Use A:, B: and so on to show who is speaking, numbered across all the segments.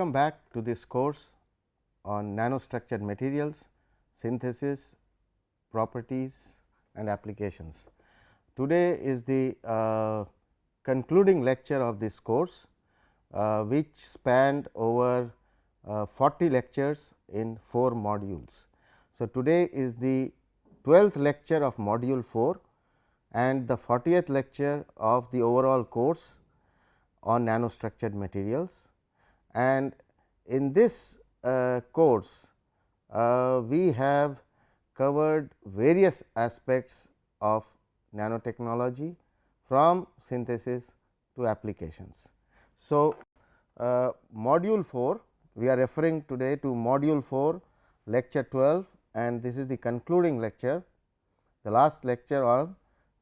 A: Welcome back to this course on nanostructured materials, synthesis, properties and applications. Today is the uh, concluding lecture of this course, uh, which spanned over uh, 40 lectures in 4 modules. So, today is the 12th lecture of module 4 and the 40th lecture of the overall course on nanostructured materials. And in this uh, course, uh, we have covered various aspects of nanotechnology from synthesis to applications. So, uh, module 4 we are referring today to module 4 lecture 12 and this is the concluding lecture the last lecture on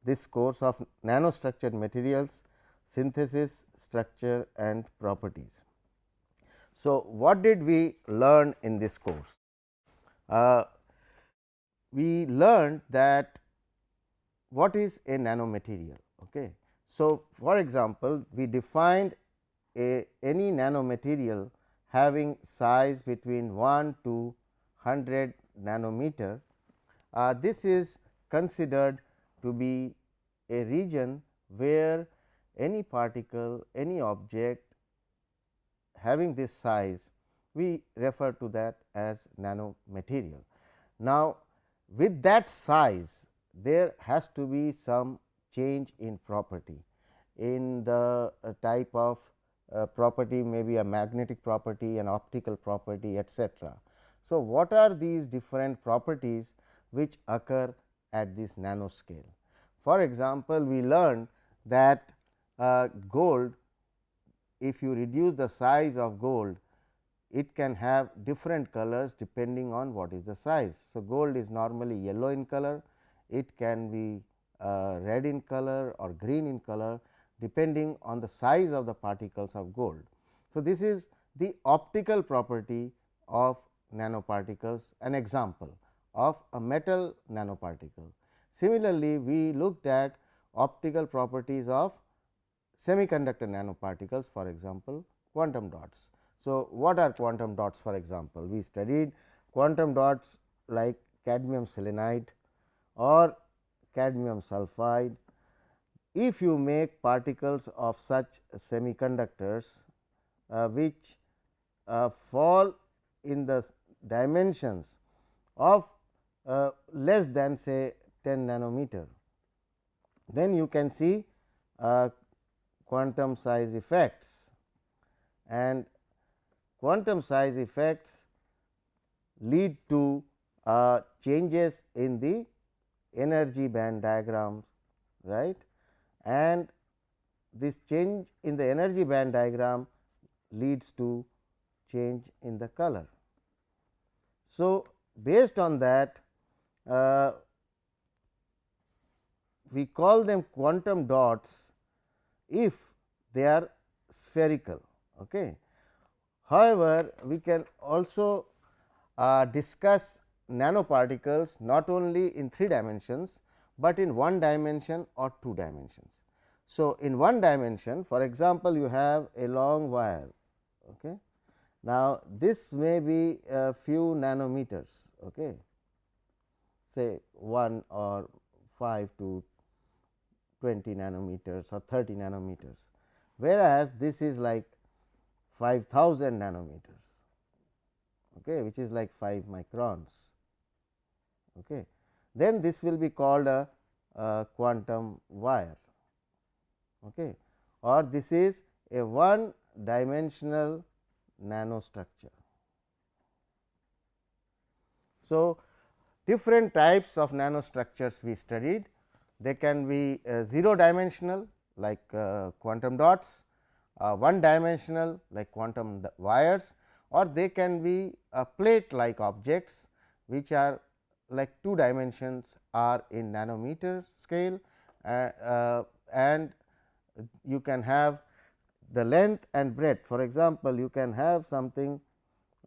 A: this course of nanostructured materials synthesis structure and properties. So, what did we learn in this course? Uh, we learned that what is a nanomaterial. Okay. So, for example, we defined a any nanomaterial having size between 1 to 100 nanometer. Uh, this is considered to be a region where any particle, any object having this size we refer to that as nanomaterial. Now, with that size there has to be some change in property in the uh, type of uh, property may be a magnetic property, an optical property etcetera. So, what are these different properties which occur at this nanoscale? For example, we learned that uh, gold if you reduce the size of gold it can have different colors depending on what is the size. So, gold is normally yellow in color, it can be uh, red in color or green in color depending on the size of the particles of gold. So, this is the optical property of nanoparticles an example of a metal nanoparticle. Similarly, we looked at optical properties of semiconductor nanoparticles for example, quantum dots. So, what are quantum dots for example? We studied quantum dots like cadmium selenide or cadmium sulphide. If you make particles of such semiconductors uh, which uh, fall in the dimensions of uh, less than say 10 nanometer, then you can see uh, quantum size effects and quantum size effects lead to uh, changes in the energy band diagrams right and this change in the energy band diagram leads to change in the color. So, based on that uh, we call them quantum dots if they are spherical. Okay. However, we can also uh, discuss nanoparticles not only in 3 dimensions, but in one dimension or 2 dimensions. So, in one dimension for example, you have a long wire. Okay. Now, this may be a few nanometers, okay. say 1 or 5 to 20 nanometers or 30 nanometers, whereas this is like 5000 nanometers, okay, which is like 5 microns. Okay. Then this will be called a, a quantum wire okay, or this is a one dimensional nanostructure. So, different types of nanostructures we studied they can be uh, 0 dimensional like uh, quantum dots, uh, 1 dimensional like quantum wires or they can be plate like objects which are like 2 dimensions are in nanometer scale uh, uh, and you can have the length and breadth. For example, you can have something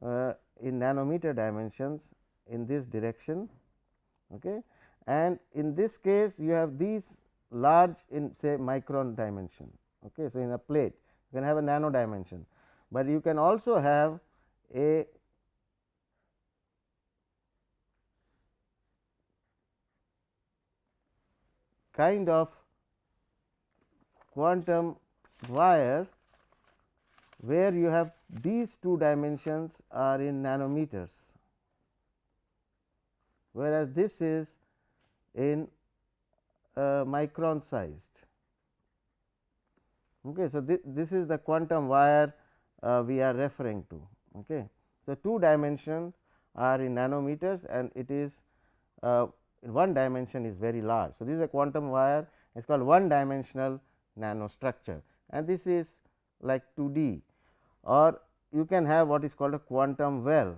A: uh, in nanometer dimensions in this direction okay, and in this case you have these large in say micron dimension. Okay. So, in a plate you can have a nano dimension, but you can also have a kind of quantum wire where you have these two dimensions are in nanometers, whereas this is in uh, micron sized. Okay. So, this, this is the quantum wire uh, we are referring to. Okay. So, two dimensions are in nanometers and it is uh, one dimension is very large. So, this is a quantum wire it is called one dimensional nanostructure and this is like 2D or you can have what is called a quantum well.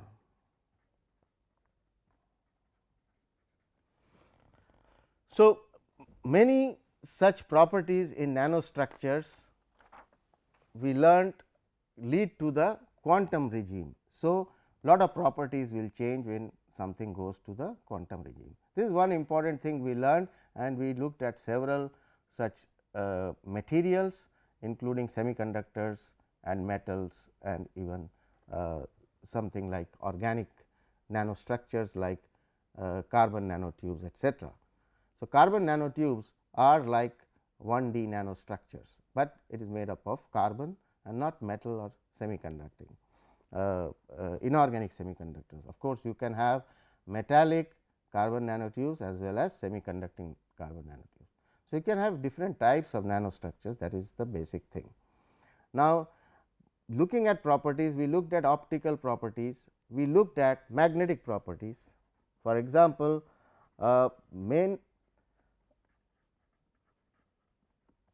A: So, many such properties in nanostructures we learnt lead to the quantum regime. So, lot of properties will change when something goes to the quantum regime. This is one important thing we learned and we looked at several such uh, materials including semiconductors and metals and even uh, something like organic nanostructures like uh, carbon nanotubes etcetera. So, carbon nanotubes are like 1D nanostructures, but it is made up of carbon and not metal or semiconducting uh, uh, inorganic semiconductors. Of course, you can have metallic carbon nanotubes as well as semiconducting carbon nanotubes. So, you can have different types of nanostructures that is the basic thing. Now, looking at properties we looked at optical properties, we looked at magnetic properties. For example, uh, main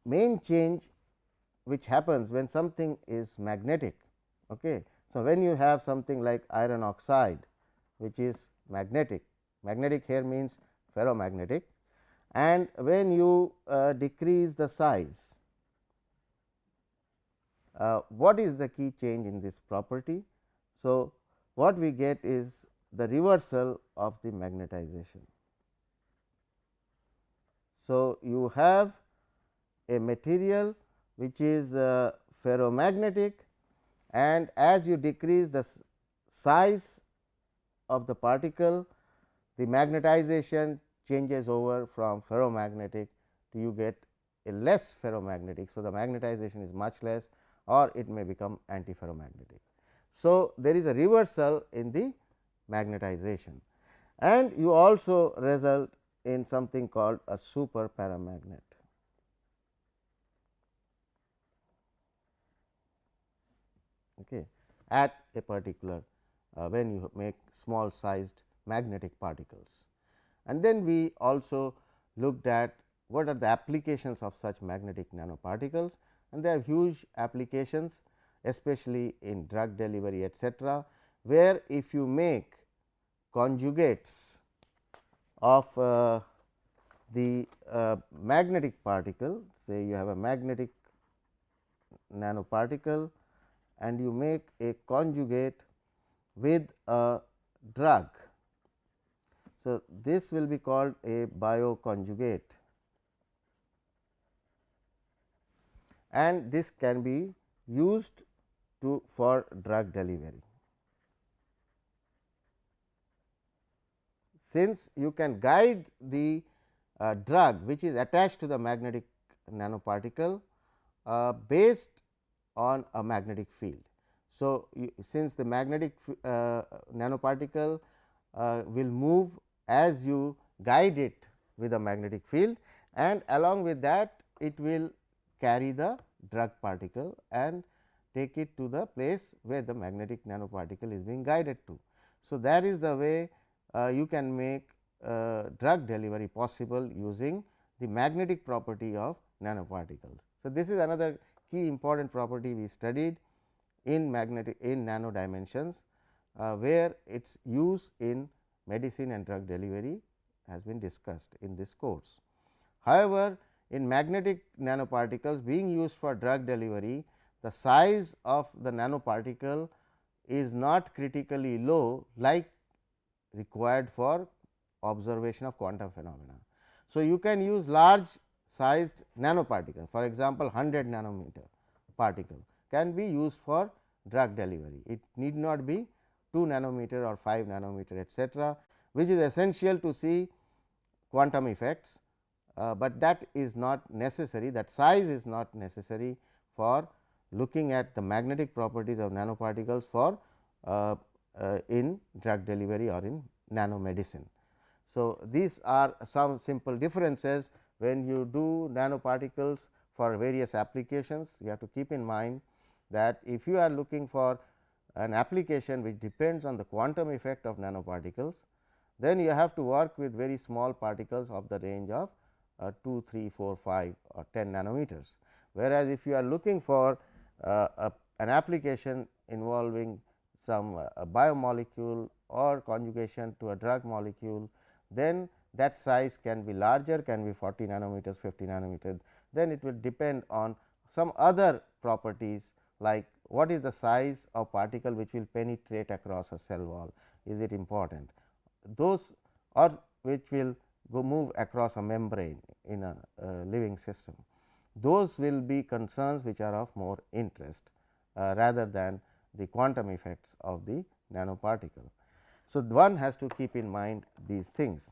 A: main change which happens when something is magnetic. Okay. So, when you have something like iron oxide which is magnetic, magnetic here means ferromagnetic and when you uh, decrease the size, uh, what is the key change in this property? So, what we get is the reversal of the magnetization. So, you have a material which is uh, ferromagnetic and as you decrease the size of the particle the magnetization changes over from ferromagnetic to you get a less ferromagnetic. So, the magnetization is much less or it may become antiferromagnetic. So, there is a reversal in the magnetization and you also result in something called a super paramagnet. Okay, at a particular uh, when you make small sized magnetic particles. And then we also looked at what are the applications of such magnetic nanoparticles and they have huge applications especially in drug delivery etcetera, where if you make conjugates of uh, the uh, magnetic particle say you have a magnetic nanoparticle and you make a conjugate with a drug. So, this will be called a bioconjugate and this can be used to for drug delivery. Since you can guide the uh, drug which is attached to the magnetic nanoparticle uh, based on a magnetic field. So, you, since the magnetic uh, nanoparticle uh, will move as you guide it with a magnetic field and along with that it will carry the drug particle and take it to the place where the magnetic nanoparticle is being guided to. So, that is the way uh, you can make uh, drug delivery possible using the magnetic property of nanoparticles. So, this is another key important property we studied in magnetic in nano dimensions, uh, where its use in medicine and drug delivery has been discussed in this course. However, in magnetic nanoparticles being used for drug delivery, the size of the nanoparticle is not critically low like required for observation of quantum phenomena. So, you can use large sized nanoparticle for example, 100 nanometer particle can be used for drug delivery. It need not be 2 nanometer or 5 nanometer etcetera, which is essential to see quantum effects, uh, but that is not necessary that size is not necessary for looking at the magnetic properties of nanoparticles for uh, uh, in drug delivery or in nanomedicine. So, these are some simple differences when you do nanoparticles for various applications you have to keep in mind that if you are looking for an application which depends on the quantum effect of nanoparticles, then you have to work with very small particles of the range of uh, 2, 3, 4, 5 or 10 nanometers. Whereas, if you are looking for uh, a, an application involving some uh, biomolecule or conjugation to a drug molecule, then that size can be larger can be 40 nanometers 50 nanometers then it will depend on some other properties like what is the size of particle which will penetrate across a cell wall is it important those or which will go move across a membrane in a uh, living system those will be concerns which are of more interest uh, rather than the quantum effects of the nanoparticle. So, one has to keep in mind these things.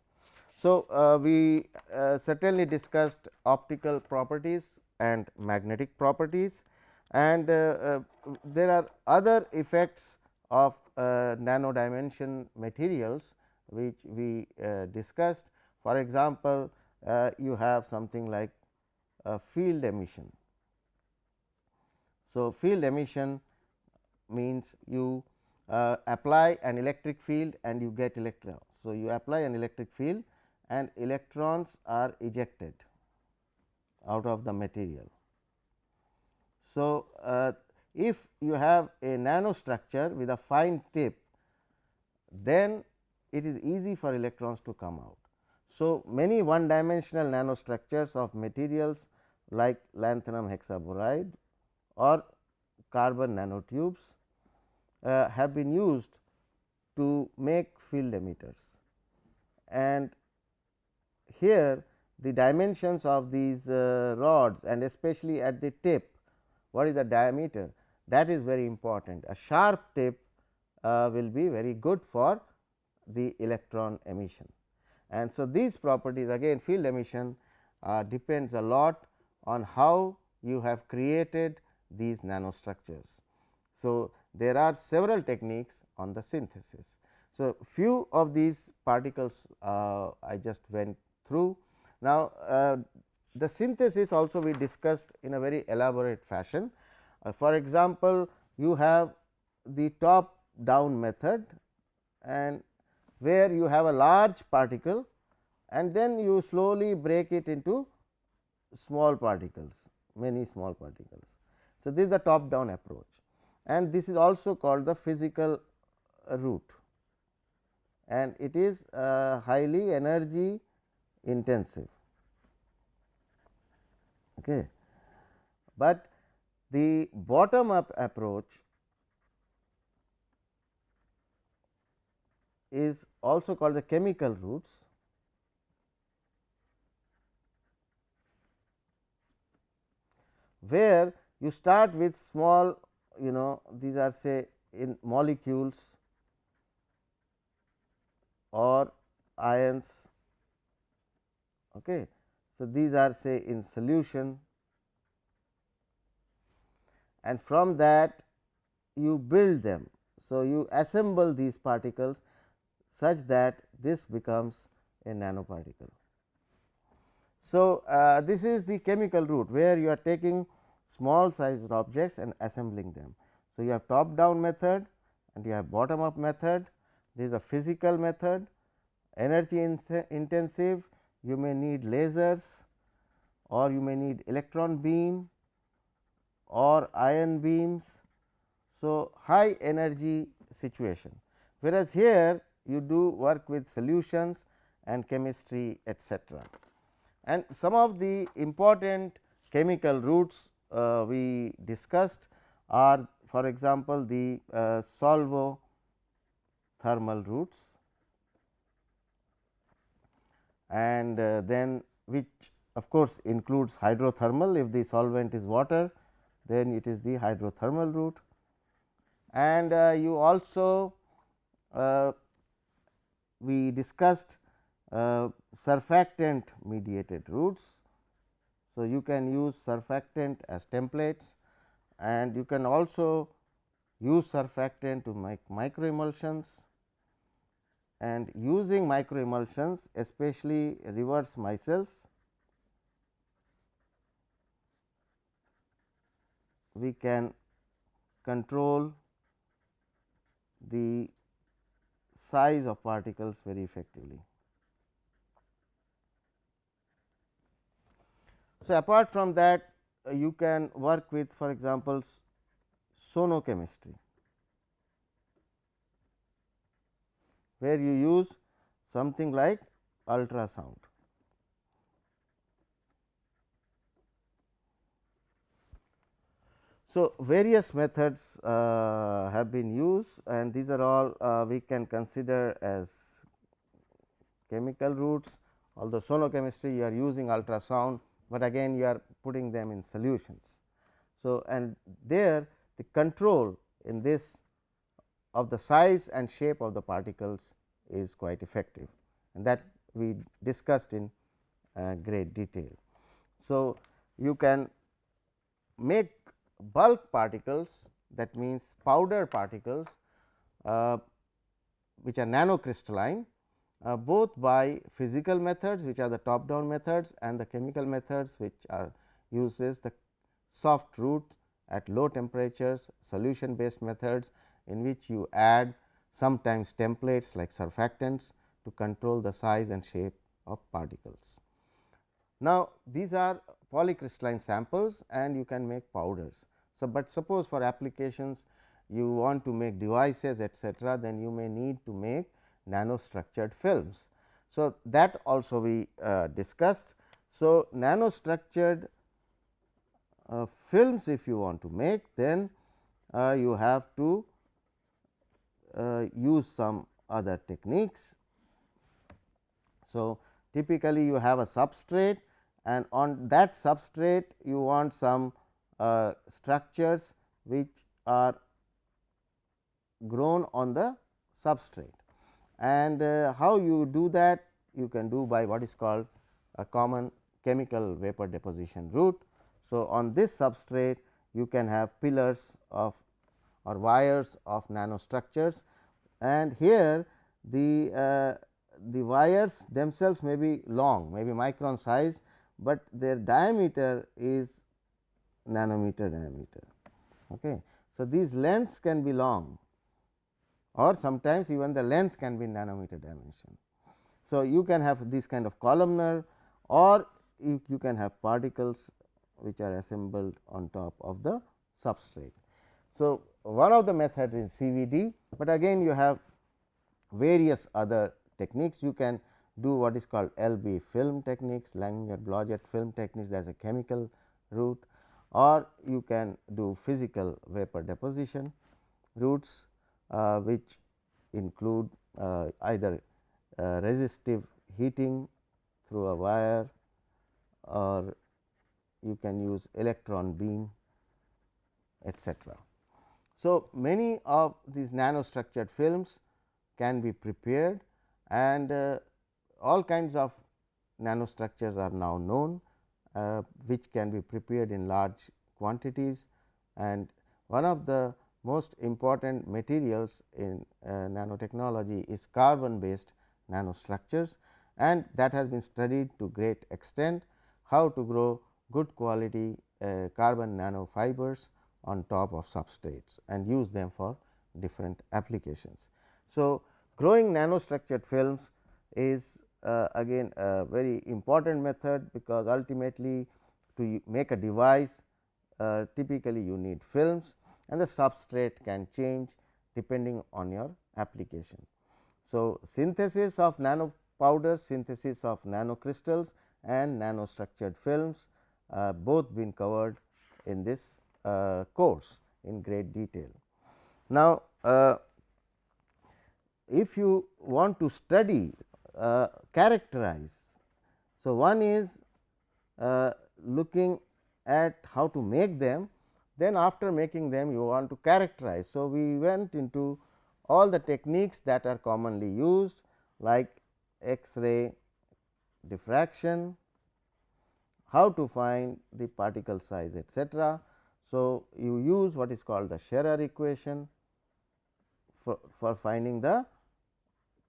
A: So, uh, we uh, certainly discussed optical properties and magnetic properties and uh, uh there are other effects of uh, nano dimension materials which we uh, discussed. For example, you have something like field emission. So, field emission means you apply an electric field and you get electrons. So, you apply an electric field and electrons are ejected out of the material. So, uh, if you have a nanostructure with a fine tip, then it is easy for electrons to come out. So, many one dimensional nanostructures of materials like lanthanum hexaboride or carbon nanotubes uh, have been used to make field emitters and here the dimensions of these uh, rods and especially at the tip what is the diameter that is very important. A sharp tip uh, will be very good for the electron emission. And so, these properties again field emission uh, depends a lot on how you have created these nanostructures. So, there are several techniques on the synthesis. So, few of these particles uh, I just went through. Now, uh, the synthesis also we discussed in a very elaborate fashion. Uh, for example, you have the top down method and where you have a large particle and then you slowly break it into small particles, many small particles. So, this is the top down approach and this is also called the physical route and it is uh, highly energy intensive. Okay. But the bottom up approach is also called the chemical routes where you start with small you know these are say in molecules or ions Okay. So, these are say in solution and from that you build them. So, you assemble these particles such that this becomes a nanoparticle. So, uh, this is the chemical route where you are taking small sized objects and assembling them. So, you have top down method and you have bottom up method, this is a physical method, energy intensive you may need lasers or you may need electron beam or ion beams. So, high energy situation whereas, here you do work with solutions and chemistry etcetera. And some of the important chemical routes uh, we discussed are for example, the uh, solvo thermal routes and uh, then which of course, includes hydrothermal. If the solvent is water then it is the hydrothermal route. And uh, you also uh, we discussed uh, surfactant mediated routes. So, you can use surfactant as templates and you can also use surfactant to make micro emulsions and using micro emulsions especially reverse micelles we can control the size of particles very effectively. So, apart from that uh, you can work with for example, sonochemistry where you use something like ultrasound. So, various methods uh, have been used and these are all uh, we can consider as chemical routes although sonochemistry you are using ultrasound, but again you are putting them in solutions. So, and there the control in this of the size and shape of the particles is quite effective and that we discussed in uh, great detail. So, you can make bulk particles that means powder particles uh, which are nanocrystalline uh, both by physical methods which are the top down methods and the chemical methods which are uses the soft route at low temperatures solution based methods in which you add sometimes templates like surfactants to control the size and shape of particles. Now, these are polycrystalline samples and you can make powders. So, but suppose for applications you want to make devices etcetera, then you may need to make nanostructured films. So, that also we uh, discussed. So, nanostructured uh, films if you want to make then uh, you have to use some other techniques. So, typically you have a substrate and on that substrate you want some uh, structures which are grown on the substrate and uh, how you do that you can do by what is called a common chemical vapor deposition route. So, on this substrate you can have pillars of or wires of nanostructures and here the uh, the wires themselves may be long may be micron sized, but their diameter is nanometer diameter. Okay. So, these lengths can be long or sometimes even the length can be nanometer dimension. So, you can have this kind of columnar or you, you can have particles which are assembled on top of the substrate. So, one of the methods is CVD, but again you have various other techniques. You can do what is called LB film techniques, Langmuir Blodgett film techniques that is a chemical route or you can do physical vapor deposition routes uh, which include uh, either uh, resistive heating through a wire or you can use electron beam etcetera. So, many of these nanostructured films can be prepared and uh, all kinds of nanostructures are now known uh, which can be prepared in large quantities and one of the most important materials in uh, nanotechnology is carbon based nanostructures and that has been studied to great extent how to grow good quality uh, carbon nanofibers on top of substrates and use them for different applications. So, growing nanostructured films is uh, again a very important method because ultimately to make a device uh, typically you need films and the substrate can change depending on your application. So, synthesis of nano powders, synthesis of nanocrystals and nanostructured films uh, both been covered in this uh, course in great detail. Now, uh, if you want to study uh, characterize. So, one is uh, looking at how to make them, then after making them you want to characterize. So, we went into all the techniques that are commonly used like X-ray diffraction, how to find the particle size etcetera. So, you use what is called the Scherrer equation for, for finding the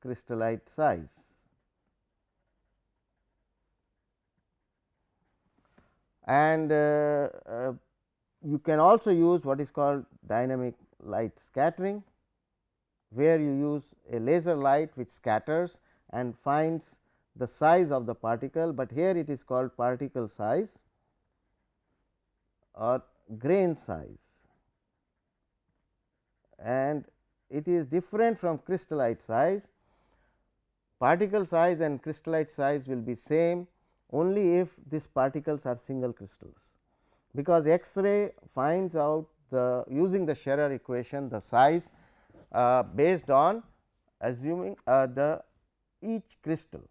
A: crystallite size. And uh, uh, you can also use what is called dynamic light scattering, where you use a laser light which scatters and finds the size of the particle, but here it is called particle size or grain size. And it is different from crystallite size. Particle size and crystallite size will be same only if these particles are single crystals, because X-ray finds out the using the Scherrer equation the size uh, based on assuming uh, the each crystal,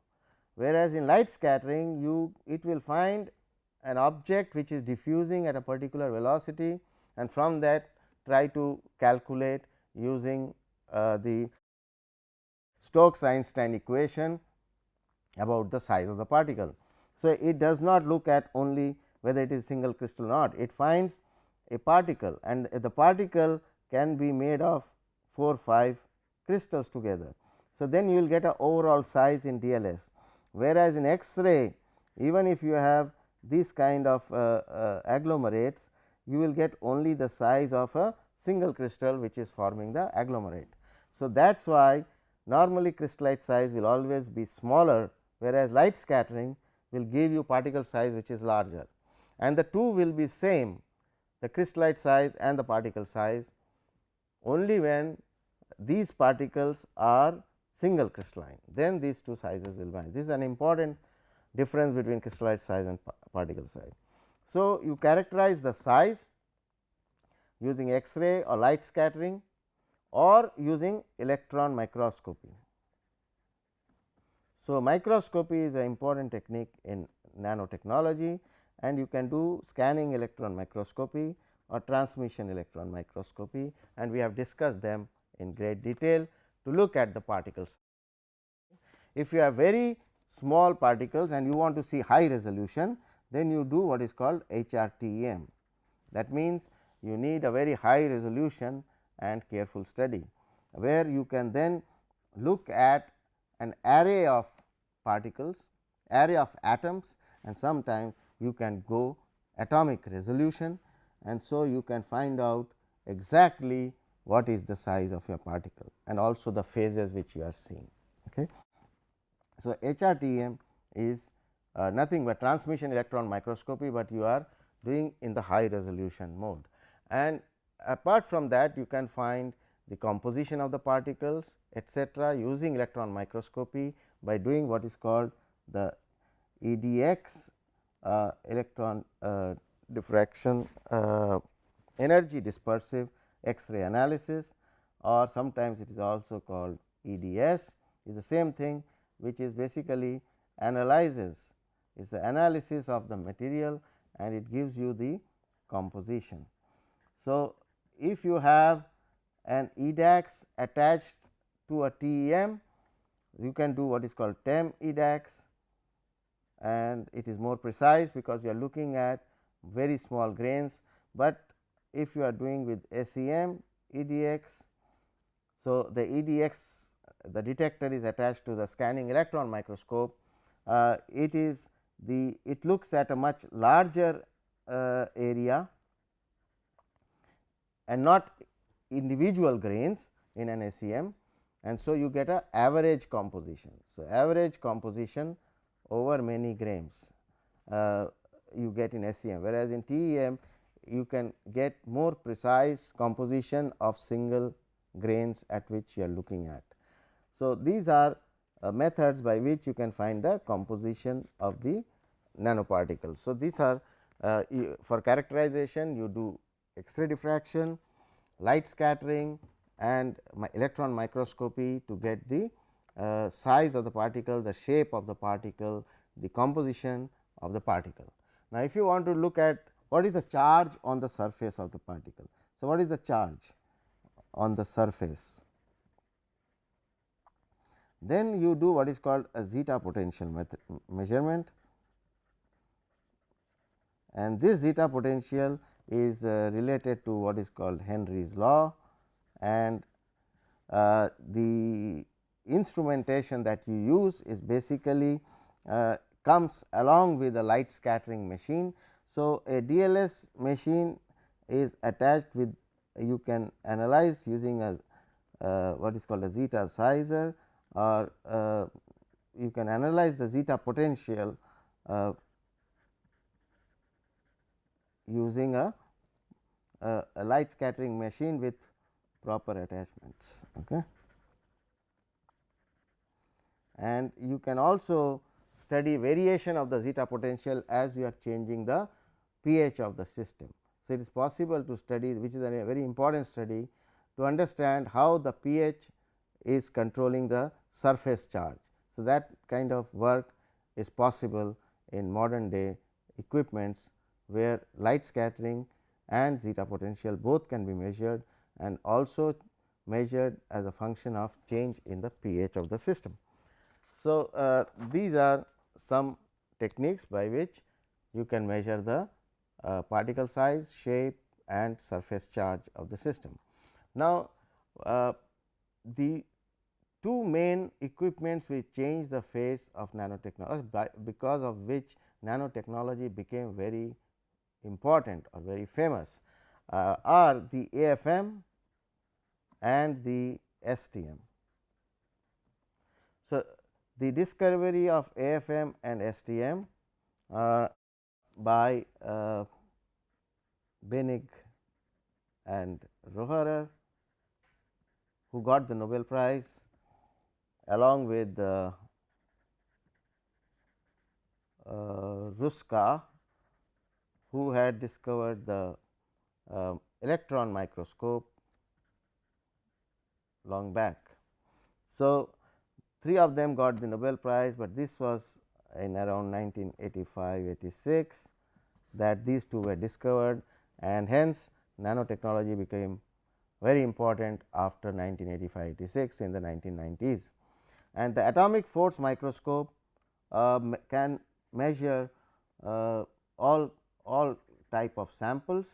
A: whereas in light scattering you it will find an object which is diffusing at a particular velocity and from that try to calculate using uh, the Stokes Einstein equation about the size of the particle. So, it does not look at only whether it is single crystal or not, it finds a particle and the particle can be made of 4 5 crystals together. So, then you will get a overall size in DLS, whereas in X-ray even if you have these kind of uh, uh, agglomerates, you will get only the size of a single crystal which is forming the agglomerate. So, that is why normally crystallite size will always be smaller, whereas light scattering will give you particle size which is larger and the two will be same the crystallite size and the particle size only when these particles are single crystalline then these two sizes will vanish. This is an important difference between crystallite size and particle size. So, you characterize the size using X-ray or light scattering or using electron microscopy. So, microscopy is an important technique in nanotechnology and you can do scanning electron microscopy or transmission electron microscopy and we have discussed them in great detail to look at the particles. If you have very small particles and you want to see high resolution, then you do what is called HRTEM. That means, you need a very high resolution and careful study, where you can then look at an array of particles, array of atoms and sometimes you can go atomic resolution and so you can find out exactly what is the size of your particle and also the phases which you are seeing. Okay. So, HRTEM is uh, nothing but transmission electron microscopy, but you are doing in the high resolution mode. And apart from that you can find the composition of the particles etcetera using electron microscopy by doing what is called the EDX uh, electron uh, diffraction uh, energy dispersive X-ray analysis or sometimes it is also called EDS is the same thing which is basically analyzes is the analysis of the material and it gives you the composition. So, if you have an EDAX attached to a TEM, you can do what is called TEM EDAX and it is more precise because you are looking at very small grains, but if you are doing with SEM EDX. So, the EDX the detector is attached to the scanning electron microscope, uh, it is the it looks at a much larger uh, area and not individual grains in an SEM and so you get a average composition. So, average composition over many grains uh, you get in SEM whereas in TEM you can get more precise composition of single grains at which you are looking at. So, these are uh, methods by which you can find the composition of the nanoparticles. So, these are uh, for characterization you do X-ray diffraction, light scattering and electron microscopy to get the uh, size of the particle, the shape of the particle, the composition of the particle. Now, if you want to look at what is the charge on the surface of the particle. So, what is the charge on the surface? Then you do what is called a zeta potential method measurement and this zeta potential is uh, related to what is called Henry's law and uh, the instrumentation that you use is basically uh, comes along with a light scattering machine. So, a DLS machine is attached with you can analyze using a uh, what is called a zeta sizer or uh, you can analyze the zeta potential uh, using a, a, a, light scattering machine with proper attachments. Okay. And you can also study variation of the zeta potential as you are changing the pH of the system. So, it is possible to study which is a very important study to understand how the pH is controlling the surface charge. So, that kind of work is possible in modern day equipments where light scattering and zeta potential both can be measured and also measured as a function of change in the pH of the system. So, uh, these are some techniques by which you can measure the uh, particle size, shape and surface charge of the system. Now, uh, the two main equipments which changed the face of nanotechnology because of which nanotechnology became very important or very famous uh, are the AFM and the STM. So, the discovery of AFM and STM uh, by uh, Binnig and Rohrer who got the Nobel Prize along with uh, uh, Ruska who had discovered the uh, electron microscope long back. So, three of them got the Nobel Prize, but this was in around 1985 86 that these two were discovered and hence nanotechnology became very important after 1985 86 in the 1990s. And the atomic force microscope uh, can measure uh, all all type of samples,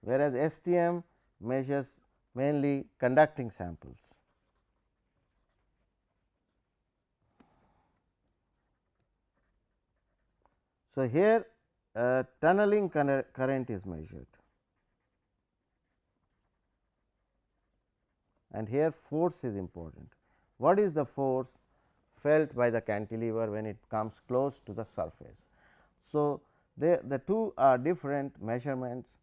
A: whereas STM measures mainly conducting samples. So, here uh, tunneling current is measured and here force is important. What is the force? felt by the cantilever when it comes close to the surface. So, they, the two are different measurements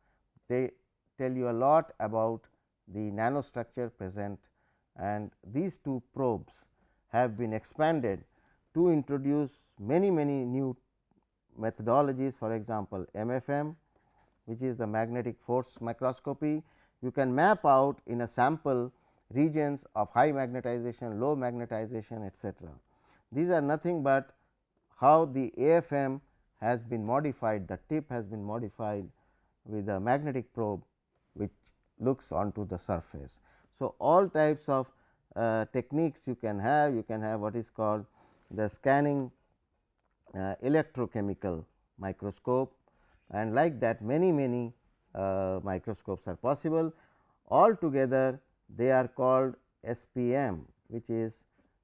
A: they tell you a lot about the nanostructure present and these two probes have been expanded to introduce many many new methodologies for example, MFM which is the magnetic force microscopy. You can map out in a sample regions of high magnetization, low magnetization etcetera. These are nothing but how the AFM has been modified, the tip has been modified with a magnetic probe which looks onto the surface. So, all types of uh, techniques you can have, you can have what is called the scanning uh, electrochemical microscope and like that many many uh, microscopes are possible. All together they are called SPM which is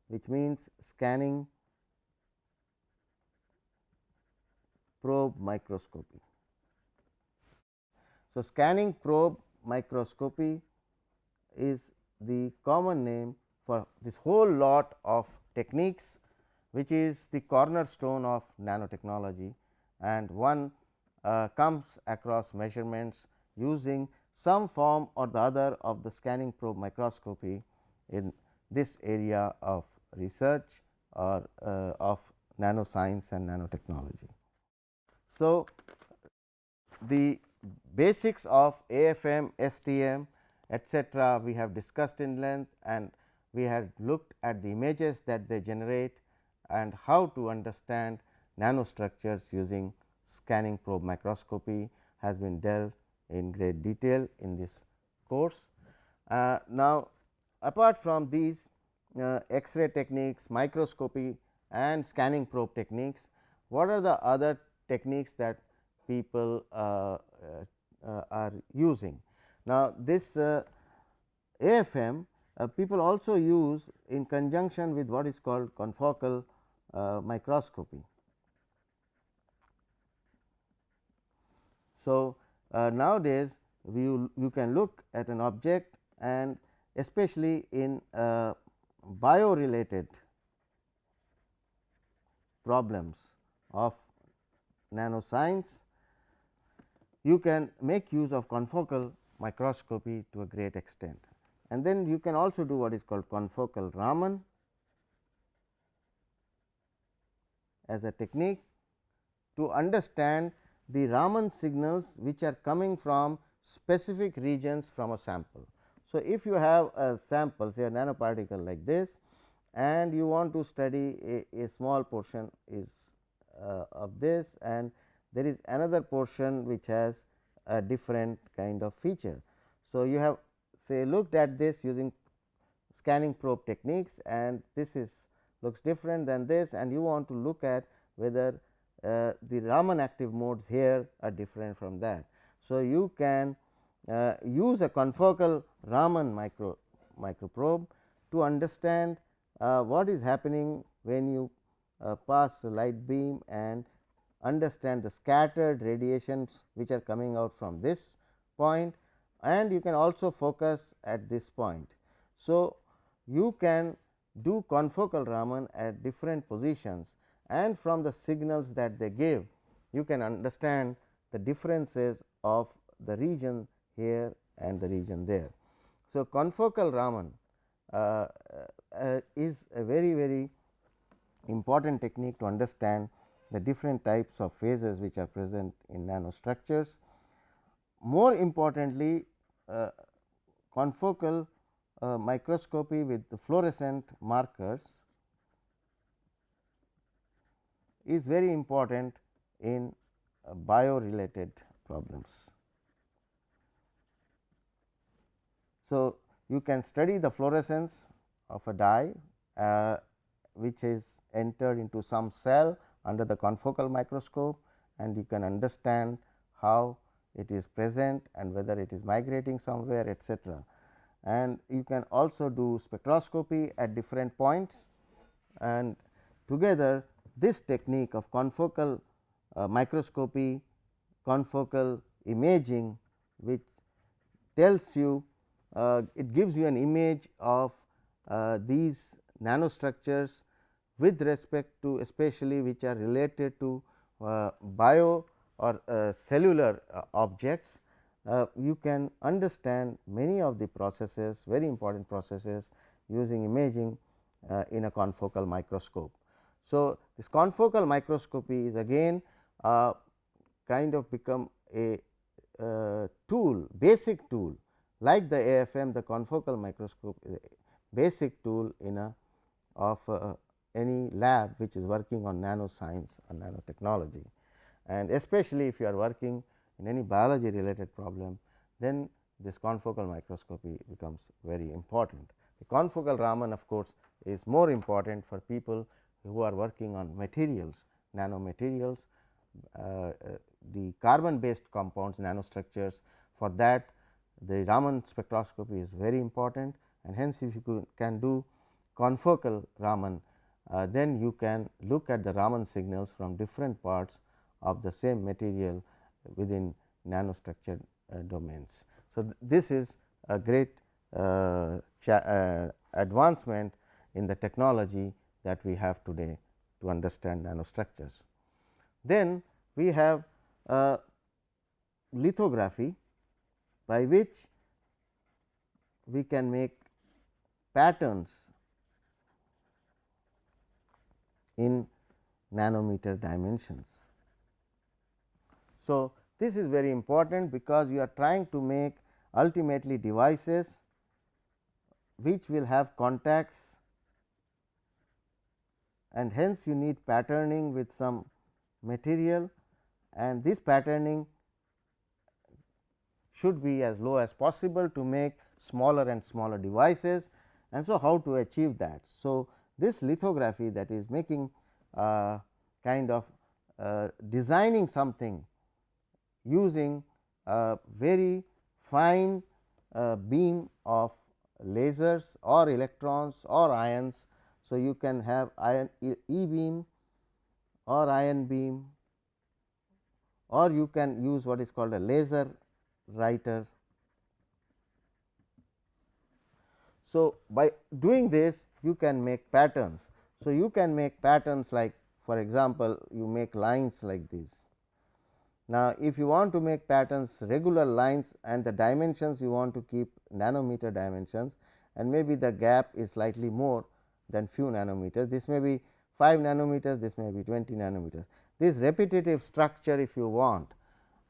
A: which means scanning probe microscopy. So, scanning probe microscopy is the common name for this whole lot of techniques which is the cornerstone of nanotechnology and one uh, comes across measurements using some form or the other of the scanning probe microscopy in this area of research or uh, of nanoscience and nanotechnology. So, the basics of AFM, STM etcetera we have discussed in length and we had looked at the images that they generate and how to understand nanostructures using scanning probe microscopy has been dealt in great detail in this course. Uh, now, apart from these uh, X-ray techniques, microscopy and scanning probe techniques, what are the other techniques that people uh, uh are using? Now, this uh, AFM uh, people also use in conjunction with what is called confocal microscopy. So, nowadays you, you can look at an object and especially in uh, bio related problems of nanoscience, you can make use of confocal microscopy to a great extent. And then you can also do what is called confocal Raman as a technique to understand the Raman signals which are coming from specific regions from a sample. So, if you have a sample say a nanoparticle like this and you want to study a, a small portion is uh, of this and there is another portion which has a different kind of feature. So, you have say looked at this using scanning probe techniques and this is looks different than this and you want to look at whether uh, the Raman active modes here are different from that. So, you can uh, use a confocal Raman micro microprobe to understand uh, what is happening when you uh, pass the light beam and understand the scattered radiations which are coming out from this point and you can also focus at this point. So, you can do confocal Raman at different positions and from the signals that they give you can understand the differences of the region here and the region there. So, confocal Raman uh, uh, is a very very important technique to understand the different types of phases which are present in nanostructures. More importantly, uh, confocal uh, microscopy with fluorescent markers is very important in uh, bio related problems. So, you can study the fluorescence of a dye uh, which is entered into some cell under the confocal microscope and you can understand how it is present and whether it is migrating somewhere etcetera. And you can also do spectroscopy at different points and together this technique of confocal uh, microscopy, confocal imaging which tells you uh, it gives you an image of uh, these nanostructures with respect to especially which are related to uh, bio or uh, cellular uh, objects. You can understand many of the processes very important processes using imaging in a confocal microscope. So, this confocal microscopy is again kind of become a tool basic tool like the AFM the confocal microscope is a basic tool in a of uh, any lab which is working on nanoscience or nanotechnology. And especially if you are working in any biology related problem, then this confocal microscopy becomes very important. The confocal Raman of course, is more important for people who are working on materials, nanomaterials, uh, uh, the carbon based compounds nanostructures. For that the Raman spectroscopy is very important and hence if you can do confocal Raman, uh, then you can look at the Raman signals from different parts of the same material within nanostructured uh, domains. So, th this is a great uh, uh, advancement in the technology that we have today to understand nanostructures. Then we have uh, lithography by which we can make patterns in nanometer dimensions. So, this is very important because you are trying to make ultimately devices which will have contacts and hence you need patterning with some material and this patterning should be as low as possible to make smaller and smaller devices and so how to achieve that. So, this lithography that is making uh, kind of uh, designing something using a very fine uh, beam of lasers or electrons or ions. So, you can have ion e, e beam or ion beam or you can use what is called a laser writer. So, by doing this you can make patterns. So, you can make patterns like for example, you make lines like this. Now, if you want to make patterns regular lines and the dimensions you want to keep nanometer dimensions and maybe the gap is slightly more than few nanometers. This may be 5 nanometers, this may be 20 nanometers. This repetitive structure if you want,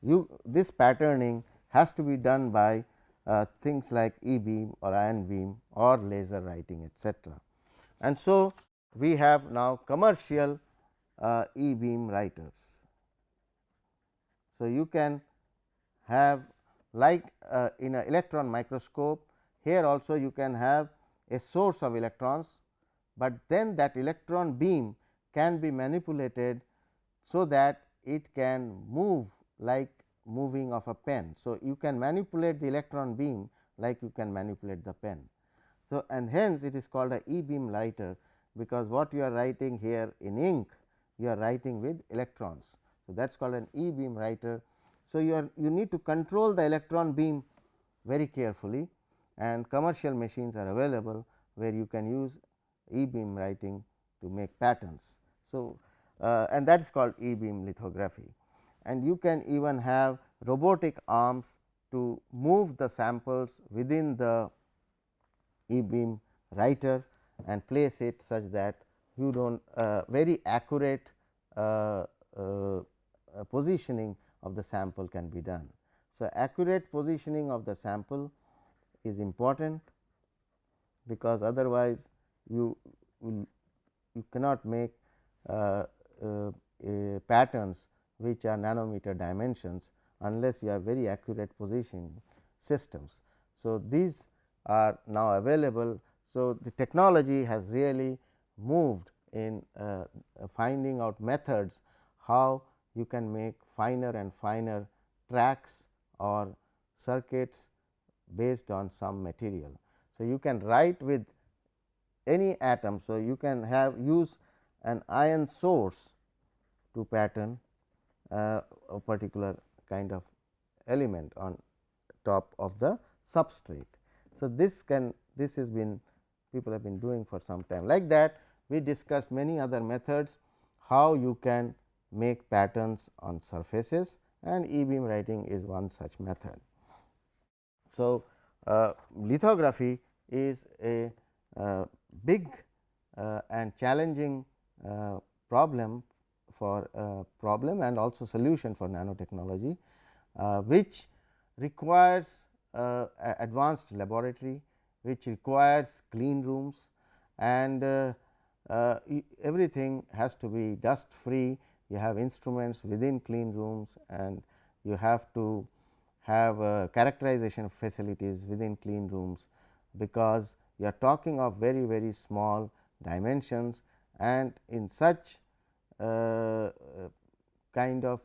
A: you this patterning has to be done by uh, things like e beam or ion beam or laser writing etcetera. And so, we have now commercial uh, e beam writers. So, you can have like uh, in an electron microscope here also you can have a source of electrons, but then that electron beam can be manipulated so that it can move like moving of a pen. So, you can manipulate the electron beam like you can manipulate the pen. So, and hence it is called a e beam writer, because what you are writing here in ink you are writing with electrons. So, that is called an e beam writer. So, you are you need to control the electron beam very carefully and commercial machines are available where you can use e beam writing to make patterns. So, uh, and that is called e beam lithography and you can even have robotic arms to move the samples within the e beam writer and place it such that you do not uh, very accurate uh, uh, positioning of the sample can be done. So, accurate positioning of the sample is important because otherwise you will you cannot make uh, uh, patterns which are nanometer dimensions unless you have very accurate positioning systems. So, these are now available. So, the technology has really moved in uh, finding out methods how you can make finer and finer tracks or circuits based on some material. So, you can write with any atom. So, you can have use an ion source to pattern uh, a particular kind of element on top of the substrate. So, this can this has been people have been doing for some time like that we discussed many other methods how you can make patterns on surfaces and e beam writing is one such method. So, uh, lithography is a big uh, and challenging uh, problem for uh, problem and also solution for nanotechnology, uh, which requires advanced laboratory, which requires clean rooms and everything has to be dust free. You have instruments within clean rooms and you have to have uh, characterization facilities within clean rooms, because you are talking of very very small dimensions and in such uh, kind of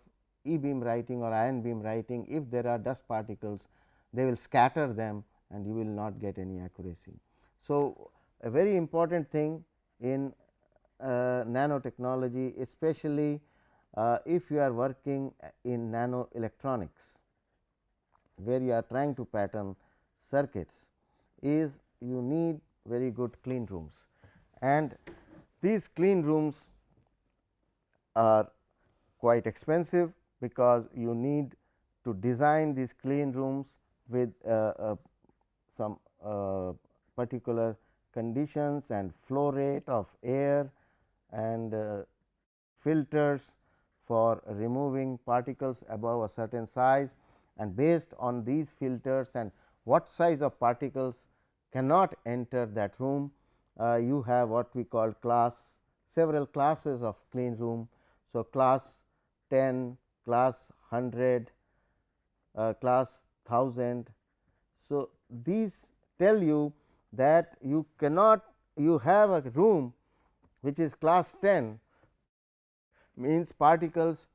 A: e beam writing or ion beam writing if there are dust particles they will scatter them and you will not get any accuracy. So, a very important thing in uh, nanotechnology especially uh, if you are working in nano electronics where you are trying to pattern circuits is you need very good clean rooms. And these clean rooms are quite expensive because you need to design these clean rooms with uh, uh, some uh, particular conditions and flow rate of air and uh, filters for removing particles above a certain size. And based on these filters and what size of particles cannot enter that room, uh, you have what we call class several classes of clean room. So, class 10, class 100, uh, class 1000. So, these tell you that you cannot you have a room which is class 10 means particles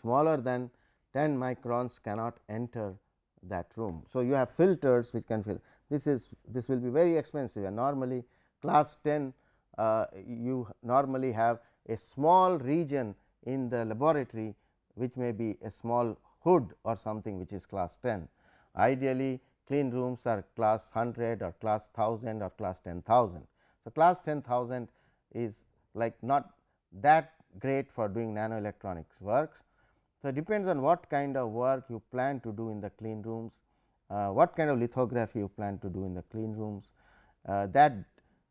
A: smaller than 10 microns cannot enter that room. So, you have filters which can fill this is this will be very expensive and normally class 10 uh, you normally have a small region in the laboratory which may be a small hood or something which is class 10. Ideally clean rooms are class 100 or class 1000 or class 10,000. So, class 10,000 is like not that great for doing nano electronics works. So, it depends on what kind of work you plan to do in the clean rooms, what kind of lithography you plan to do in the clean rooms uh, that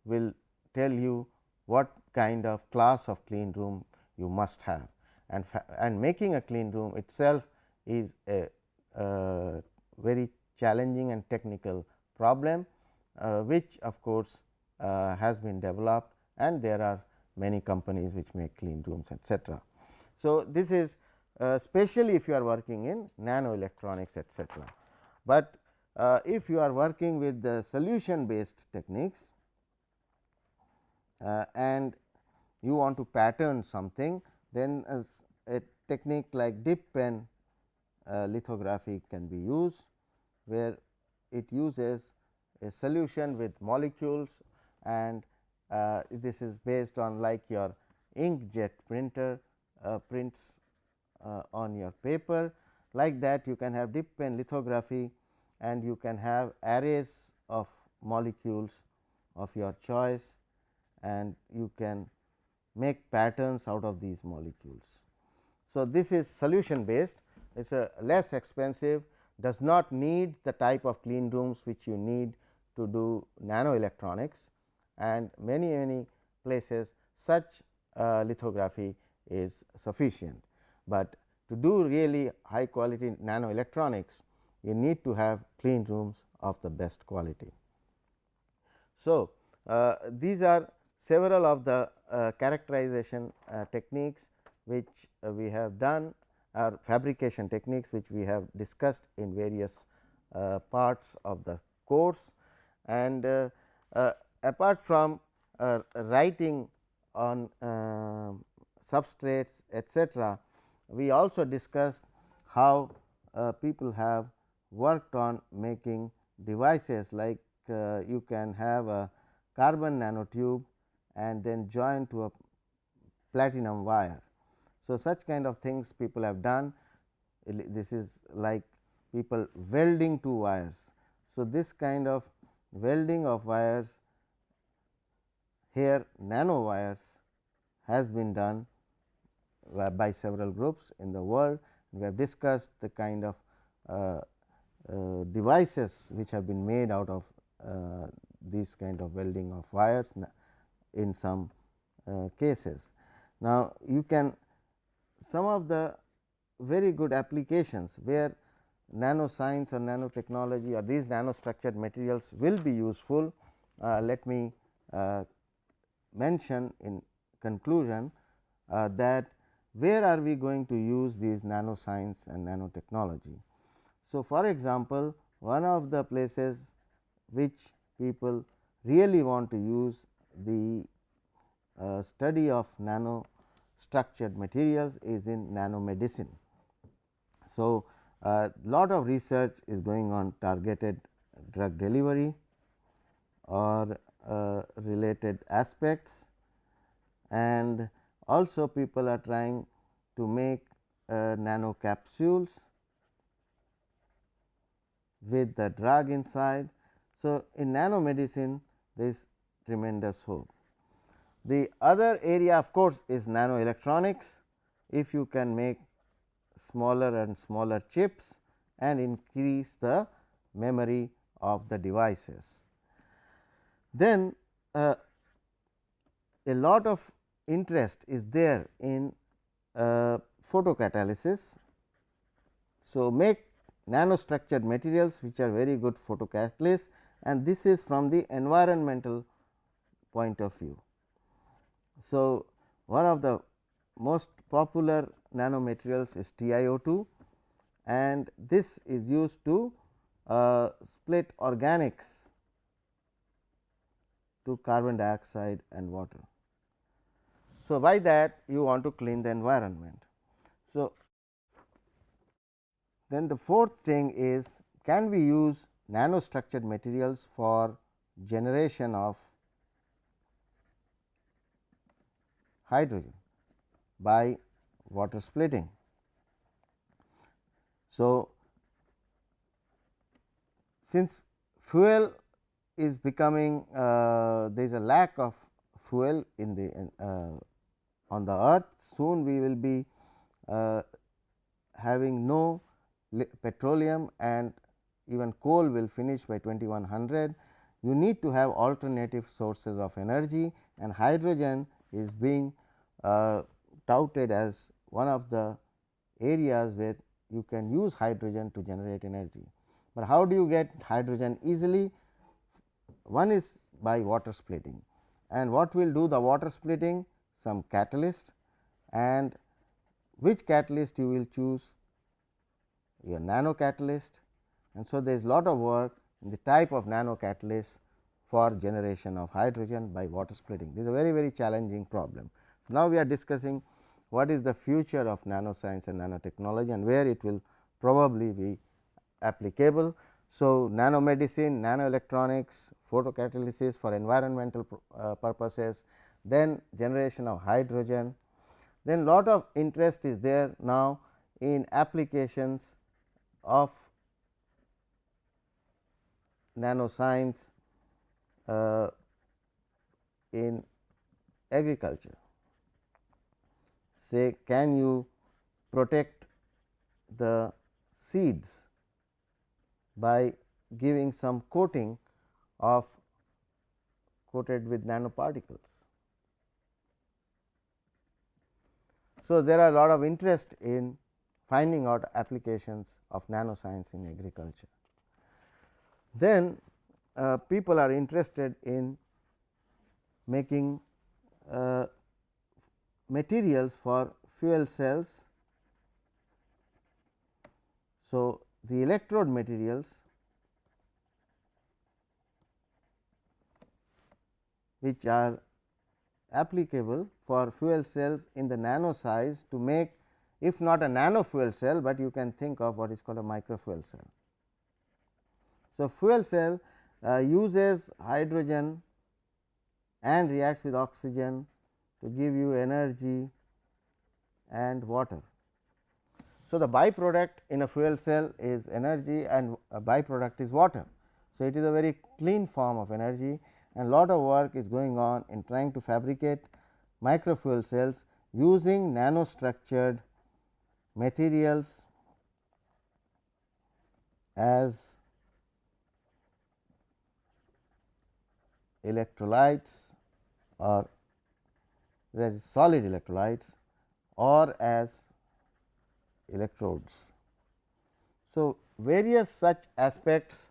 A: will tell you what kind of class of clean room you must have and and making a clean room itself is a uh, very challenging and technical problem, uh, which of course, uh, has been developed and there are many companies which make clean rooms etcetera. So, this is uh, especially if you are working in nano electronics etcetera, but uh, if you are working with the solution based techniques uh, and you want to pattern something then a technique like dip pen uh, lithography can be used where it uses a solution with molecules and uh, this is based on like your inkjet printer uh, prints uh, on your paper. Like that you can have dip pen lithography and you can have arrays of molecules of your choice and you can make patterns out of these molecules. So, this is solution based it is a less expensive does not need the type of clean rooms which you need to do nano electronics and many many places such uh, lithography is sufficient, but to do really high quality nano electronics you need to have clean rooms of the best quality. So, uh, these are several of the uh, characterization uh, techniques which uh, we have done are fabrication techniques which we have discussed in various uh, parts of the course and uh, apart from writing on substrates etcetera, we also discussed how people have worked on making devices like uh, you can have a carbon nanotube and then join to a platinum wire. So, such kind of things people have done this is like people welding two wires. So, this kind of welding of wires here nano wires has been done by several groups in the world. We have discussed the kind of uh, uh, devices which have been made out of uh, these kind of welding of wires in some uh, cases. Now, you can some of the very good applications where nanoscience or nanotechnology or these nanostructured materials will be useful. Uh, let me uh, mention in conclusion uh, that where are we going to use these nanoscience and nanotechnology. So, for example, one of the places which people really want to use the uh, study of nano structured materials is in nanomedicine. So, a uh, lot of research is going on targeted drug delivery or uh, related aspects and also people are trying to make uh, nano capsules with the drug inside. So, in nanomedicine there is tremendous hope. The other area of course, is nano electronics. If you can make smaller and smaller chips and increase the memory of the devices. Then uh, a lot of interest is there in uh, photocatalysis. So, make nanostructured materials which are very good photocatalysts and this is from the environmental point of view. So, one of the most popular nanomaterials is TiO2 and this is used to uh, split organics to carbon dioxide and water. So, by that you want to clean the environment. So, then the fourth thing is can we use nanostructured materials for generation of hydrogen by water splitting. So, since fuel is becoming uh, there is a lack of fuel in the uh, on the earth soon we will be uh, having no petroleum and even coal will finish by 2100 you need to have alternative sources of energy and hydrogen is being uh, touted as one of the areas where you can use hydrogen to generate energy. But how do you get hydrogen easily? One is by water splitting and what will do the water splitting? Some catalyst and which catalyst you will choose? Your nano catalyst and so there is lot of work in the type of nano catalyst for generation of hydrogen by water splitting. This is a very very challenging problem. So, now we are discussing what is the future of nanoscience and nanotechnology and where it will probably be applicable. So, nanomedicine, nanoelectronics, photocatalysis for environmental uh, purposes, then generation of hydrogen, then lot of interest is there now in applications of nanoscience uh, in agriculture. Say can you protect the seeds by giving some coating of coated with nanoparticles. So, there are a lot of interest in finding out applications of nanoscience in agriculture. Then uh, people are interested in making uh, materials for fuel cells. So, the electrode materials which are applicable for fuel cells in the nano size to make if not a nano fuel cell, but you can think of what is called a micro fuel cell. So, fuel cell uh, uses hydrogen and reacts with oxygen to give you energy and water. So, the byproduct in a fuel cell is energy and a byproduct is water. So, it is a very clean form of energy and lot of work is going on in trying to fabricate micro fuel cells using nanostructured materials as electrolytes or that is solid electrolytes or as electrodes. So, various such aspects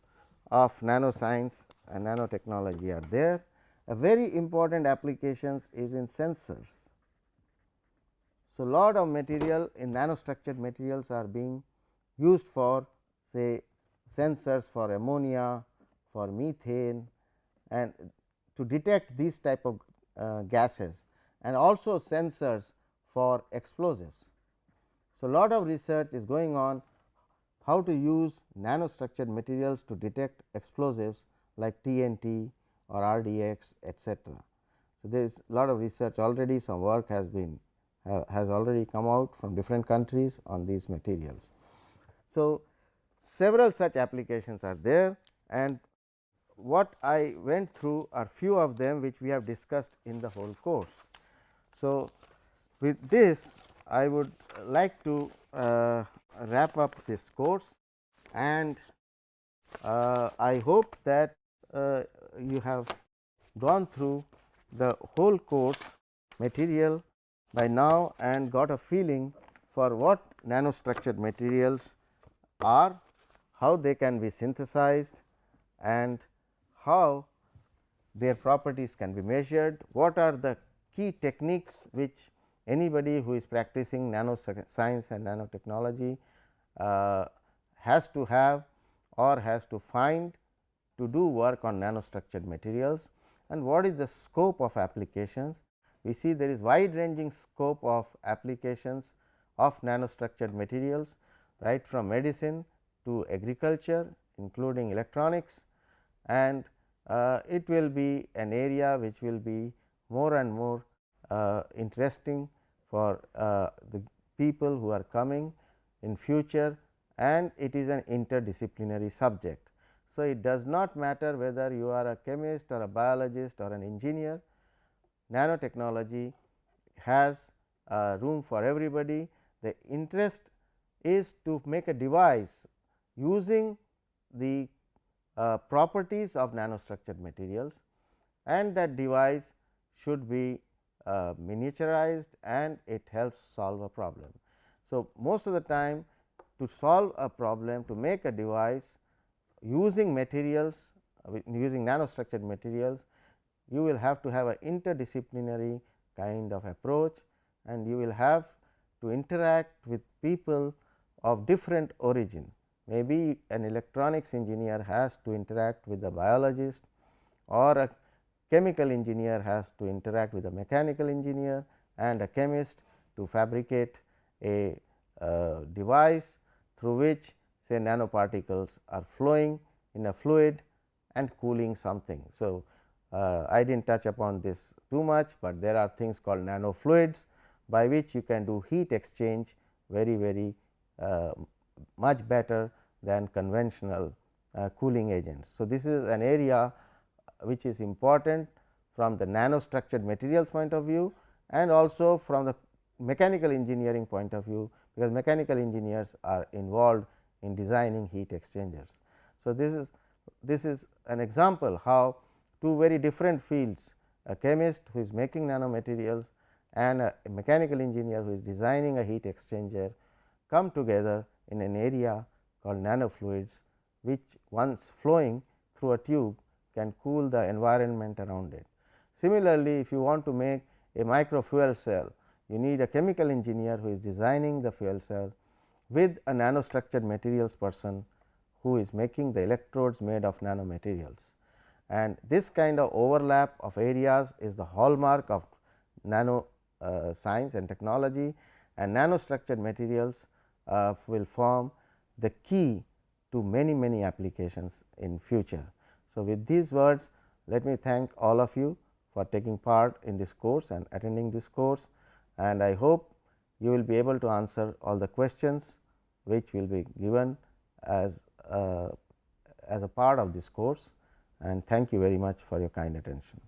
A: of nanoscience and nanotechnology are there. A very important applications is in sensors. So, lot of material in nanostructured materials are being used for say sensors for ammonia, for methane and to detect these type of uh, gases and also sensors for explosives. So, lot of research is going on how to use nanostructured materials to detect explosives like TNT or RDX etcetera. So, there is lot of research already some work has been has already come out from different countries on these materials. So, several such applications are there and what I went through are few of them which we have discussed in the whole course. So, with this I would like to uh, wrap up this course and uh, I hope that uh, you have gone through the whole course material by now and got a feeling for what nanostructured materials are, how they can be synthesized and how their properties can be measured, what are the key techniques which anybody who is practicing nano science and nanotechnology uh, has to have or has to find to do work on nanostructured materials and what is the scope of applications. We see there is wide ranging scope of applications of nanostructured materials right from medicine to agriculture including electronics and uh, it will be an area which will be more and more uh, interesting for uh, the people who are coming in future and it is an interdisciplinary subject. So, it does not matter whether you are a chemist or a biologist or an engineer, nanotechnology has room for everybody. The interest is to make a device using the uh, properties of nanostructured materials and that device should be uh, miniaturized and it helps solve a problem. So, most of the time to solve a problem to make a device using materials uh, using nanostructured materials you will have to have an interdisciplinary kind of approach and you will have to interact with people of different origin. Maybe an electronics engineer has to interact with a biologist or a chemical engineer has to interact with a mechanical engineer and a chemist to fabricate a uh, device through which say nanoparticles are flowing in a fluid and cooling something. So, uh, I did not touch upon this too much, but there are things called nano fluids by which you can do heat exchange very very uh, much better than conventional uh, cooling agents. So, this is an area which is important from the nanostructured materials point of view and also from the mechanical engineering point of view, because mechanical engineers are involved in designing heat exchangers. So, this is this is an example how two very different fields a chemist who is making nanomaterials and a mechanical engineer who is designing a heat exchanger come together in an area called nanofluids, which once flowing through a tube can cool the environment around it. Similarly, if you want to make a micro fuel cell, you need a chemical engineer who is designing the fuel cell with a nanostructured materials person who is making the electrodes made of nanomaterials. And this kind of overlap of areas is the hallmark of nano uh, science and technology. And nanostructured materials uh, will form the key to many many applications in future. So, with these words let me thank all of you for taking part in this course and attending this course. And I hope you will be able to answer all the questions which will be given as uh, as a part of this course and thank you very much for your kind attention.